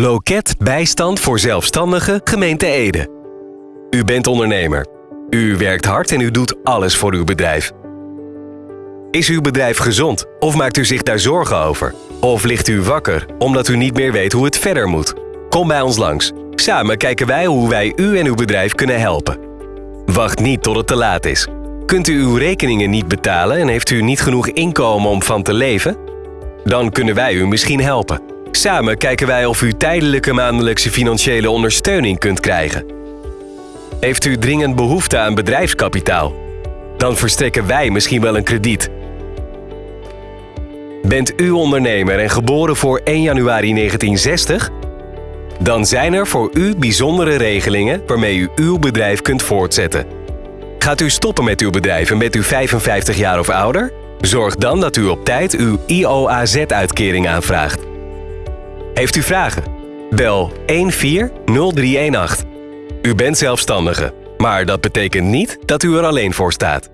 Loket bijstand voor zelfstandigen gemeente Ede. U bent ondernemer. U werkt hard en u doet alles voor uw bedrijf. Is uw bedrijf gezond of maakt u zich daar zorgen over? Of ligt u wakker omdat u niet meer weet hoe het verder moet? Kom bij ons langs. Samen kijken wij hoe wij u en uw bedrijf kunnen helpen. Wacht niet tot het te laat is. Kunt u uw rekeningen niet betalen en heeft u niet genoeg inkomen om van te leven? Dan kunnen wij u misschien helpen. Samen kijken wij of u tijdelijke maandelijkse financiële ondersteuning kunt krijgen. Heeft u dringend behoefte aan bedrijfskapitaal? Dan verstrekken wij misschien wel een krediet. Bent u ondernemer en geboren voor 1 januari 1960? Dan zijn er voor u bijzondere regelingen waarmee u uw bedrijf kunt voortzetten. Gaat u stoppen met uw bedrijf en bent u 55 jaar of ouder? Zorg dan dat u op tijd uw IOAZ-uitkering aanvraagt. Heeft u vragen? Bel 140318. U bent zelfstandige, maar dat betekent niet dat u er alleen voor staat.